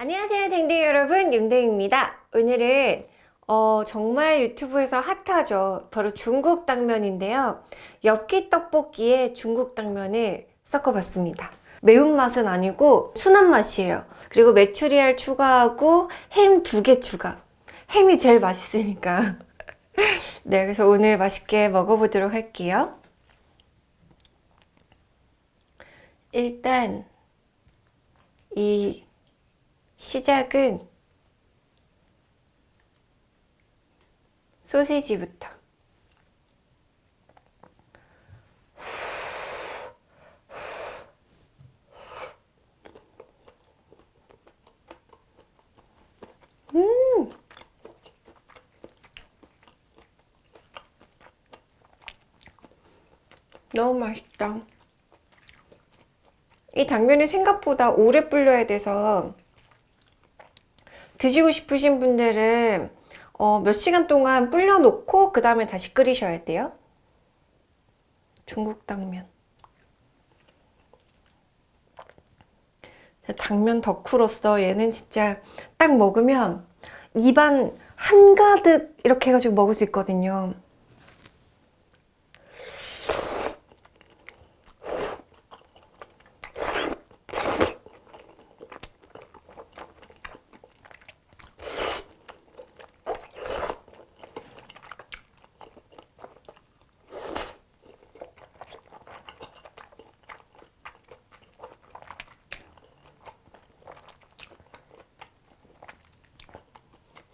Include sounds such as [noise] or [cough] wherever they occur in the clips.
안녕하세요 댕댕이 여러분. 윤댕입니다. 오늘은 어, 정말 유튜브에서 핫하죠. 바로 중국 당면인데요. 엽기 떡볶이에 중국 당면을 섞어봤습니다. 매운맛은 아니고 순한 맛이에요. 그리고 메추리알 추가하고 햄 두 개 추가. 햄이 제일 맛있으니까. [laughs] 네 그래서 오늘 맛있게 먹어보도록 할게요. 일단 이 시작은 소세지부터. 음! 너무 맛있다. 이 당면이 생각보다 오래 불려야 돼서 드시고 싶으신 분들은 어, 몇 시간 동안 불려 놓고 그 다음에 다시 끓이셔야 돼요. 중국 당면. 당면 덕후로서 얘는 진짜 딱 먹으면 입안 한가득 이렇게 해가지고 먹을 수 있거든요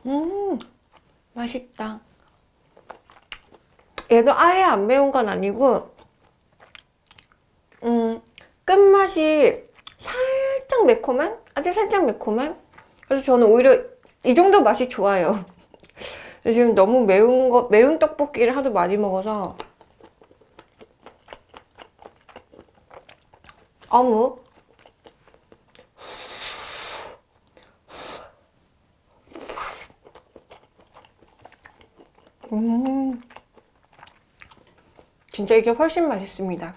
음 맛있다 얘도 아예 안 매운 건 아니고 음 끝맛이 살짝 매콤한? 아주 살짝 매콤한? 그래서 저는 오히려 이 정도 맛이 좋아요 [laughs] 지금 너무 매운 거 매운 떡볶이를 하도 많이 먹어서 어묵 음. 진짜 이게 훨씬 맛있습니다.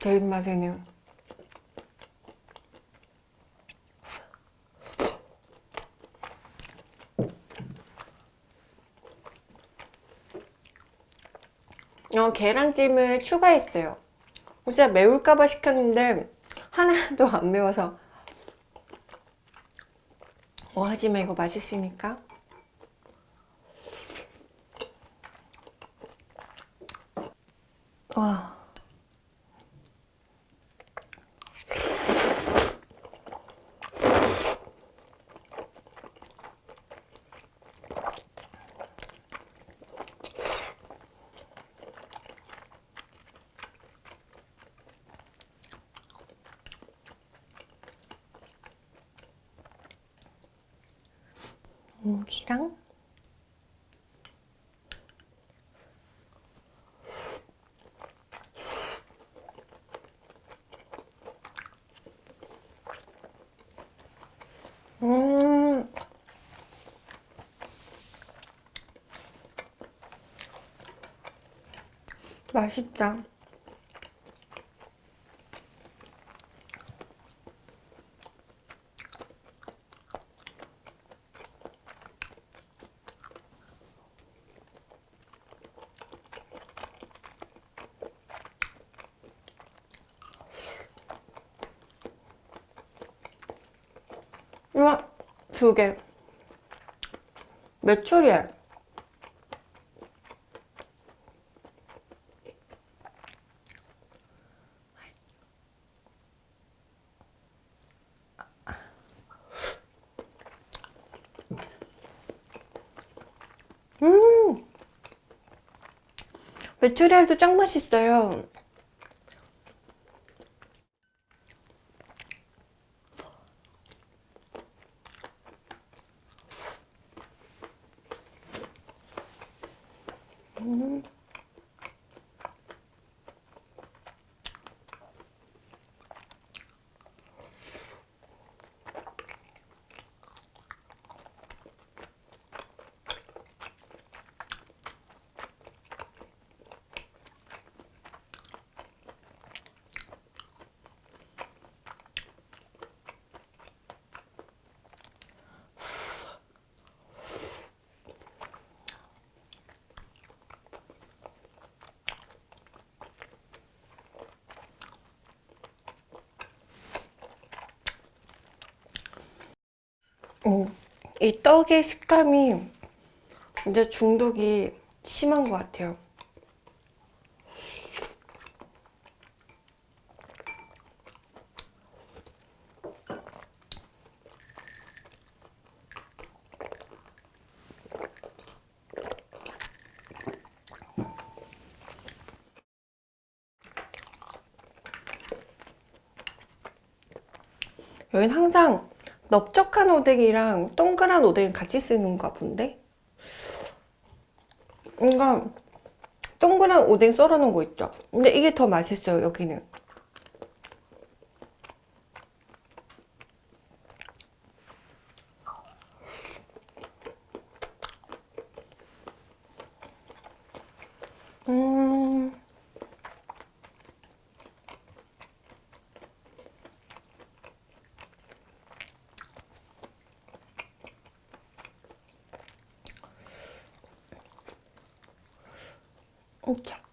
제 입맛에는. 어, 계란찜을 추가했어요. 진짜 매울까봐 시켰는데 하나도 안 매워서. 뭐 하지만 이거 맛있으니까 무기랑 음. 맛있다 이거 두 개. 메추리알. 음! 메추리알도 짱 맛있어요. 음. 음, 이 떡의 식감이 이제 중독이 심한 것 같아요. 여긴 항상 넓적한 오뎅이랑 동그란 오뎅 같이 쓰는가 본데? 뭔가 동그란 오뎅 썰어 놓은 거 있죠? 근데 이게 더 맛있어요 여기는 음... 이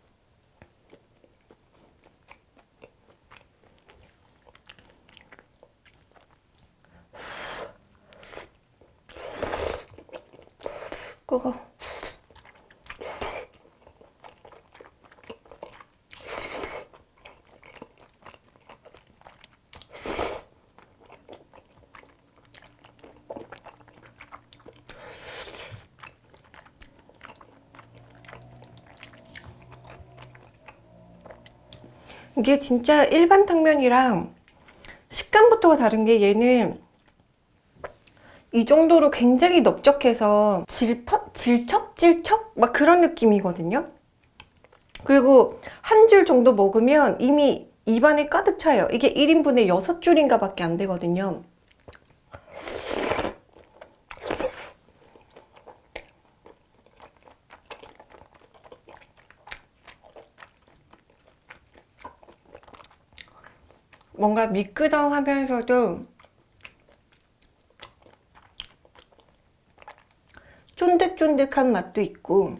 이게 진짜 일반 당면이랑 식감부터가 다른 게 얘는 이 정도로 굉장히 넓적해서 질퍽? 질척질척? 막 그런 느낌이거든요 그리고 한 줄 정도 먹으면 이미 입안에 가득 차요 이게 1인분에 6줄인가 밖에 안 되거든요 뭔가 미끄덩하면서도 쫀득쫀득한 맛도 있고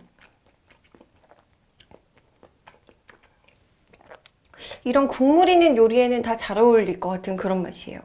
이런 국물 있는 요리에는 다 잘 어울릴 것 같은 그런 맛이에요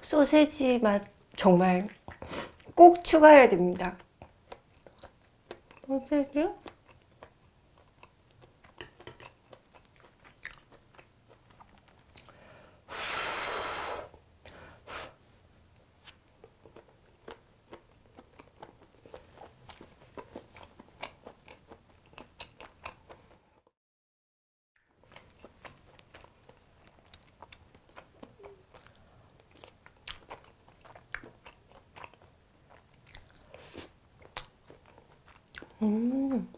소세지 맛 정말 꼭 추가해야 됩니다 소세지? 음.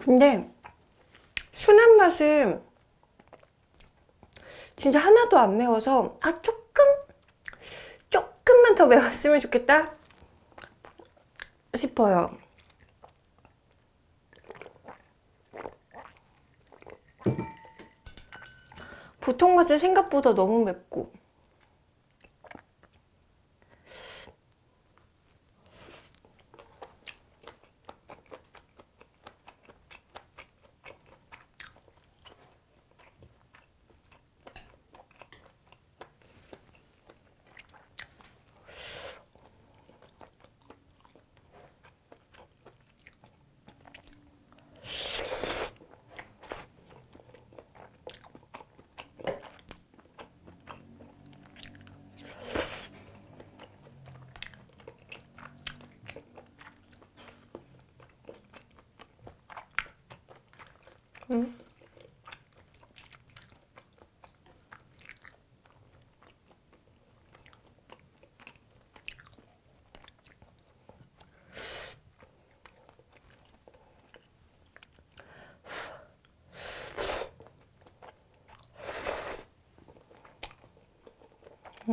근데 순한 맛은 진짜 하나도 안 매워서 아 조금 조금만 더 [laughs] 매웠으면 좋겠다 싶어요 보통 맛은 생각보다 너무 맵고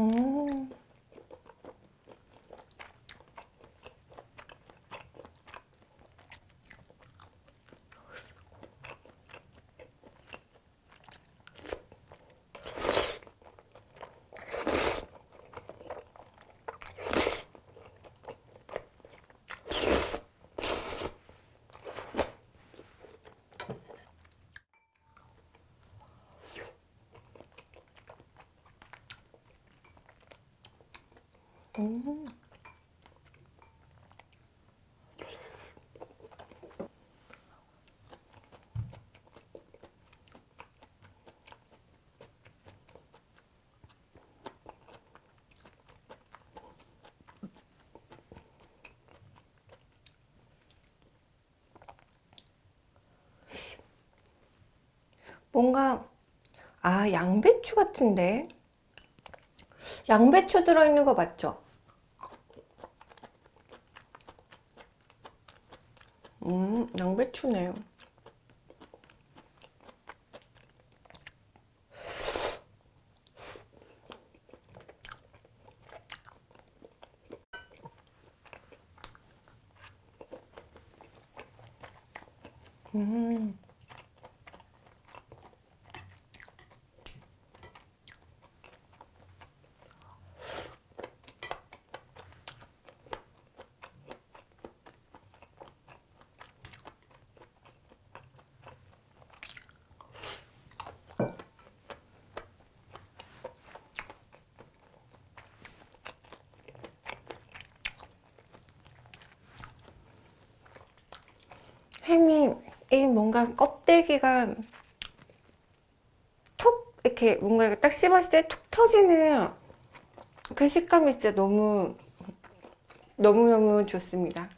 음. 음. 뭔가 아 양배추 같은데 양배추 들어있는 거 맞죠? 음 양배추네요. 음 햄이 이 뭔가 껍데기가 톡 이렇게 뭔가 이렇게 딱 씹었을 때 톡 터지는 그 식감이 진짜 너무 너무너무 좋습니다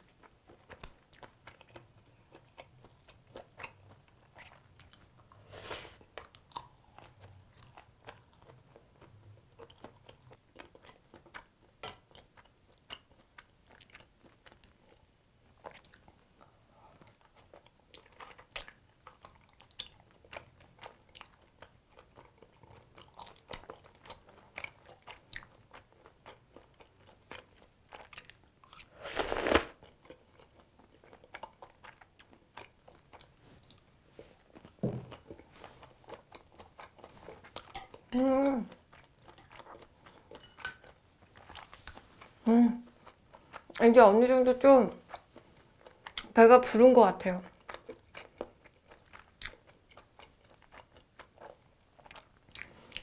음. 음. 이제 어느 정도 좀 배가 부른 것 같아요.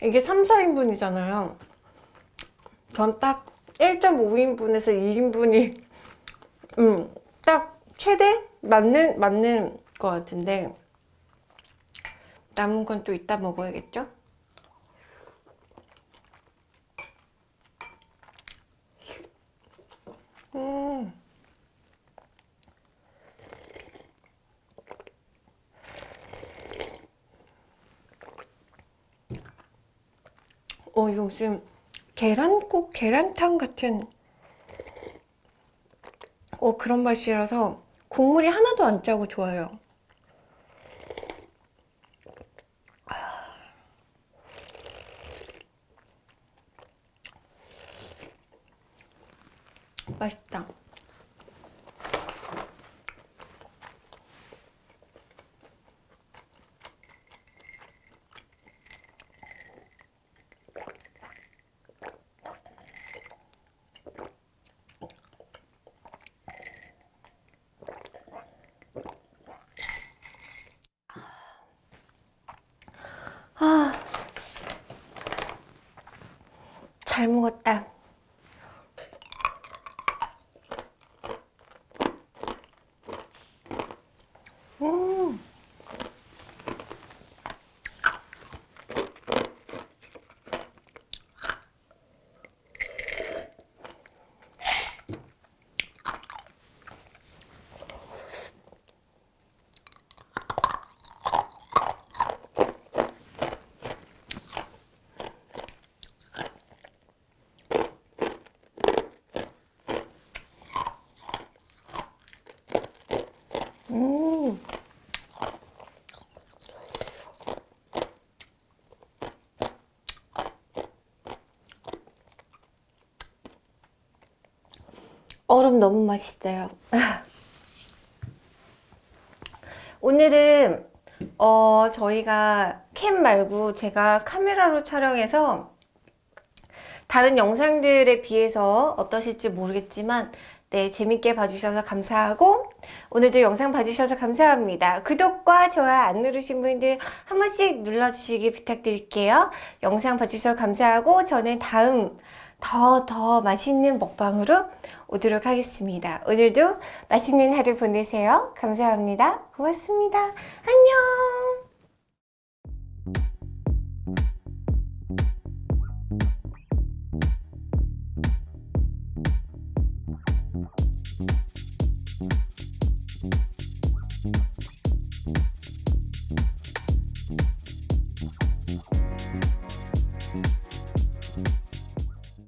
이게 3, 4인분이잖아요. 전 딱 1.5인분에서 2인분이 음, 딱 최대 맞는 맞는 것 같은데 남은 건 또 이따 먹어야겠죠? 음. 어, 무슨 계란국, 계란탕 같은 어, 그런 맛이라서 국물이 하나도 안 짜고 좋아요. 맛있다. 아, 잘 먹었다. 얼음 너무 맛있어요. [laughs] 오늘은 어 저희가 캠 말고 제가 카메라로 촬영해서 다른 영상들에 비해서 어떠실지 모르겠지만 네 재밌게 봐주셔서 감사하고 오늘도 영상 봐주셔서 감사합니다 구독과 좋아요 안 누르신 분들 한 번씩 눌러주시기 부탁드릴게요 영상 봐주셔서 감사하고 저는 다음 더 더 맛있는 먹방으로 오도록 하겠습니다. 오늘도 맛있는 하루 보내세요. 감사합니다. 고맙습니다. 안녕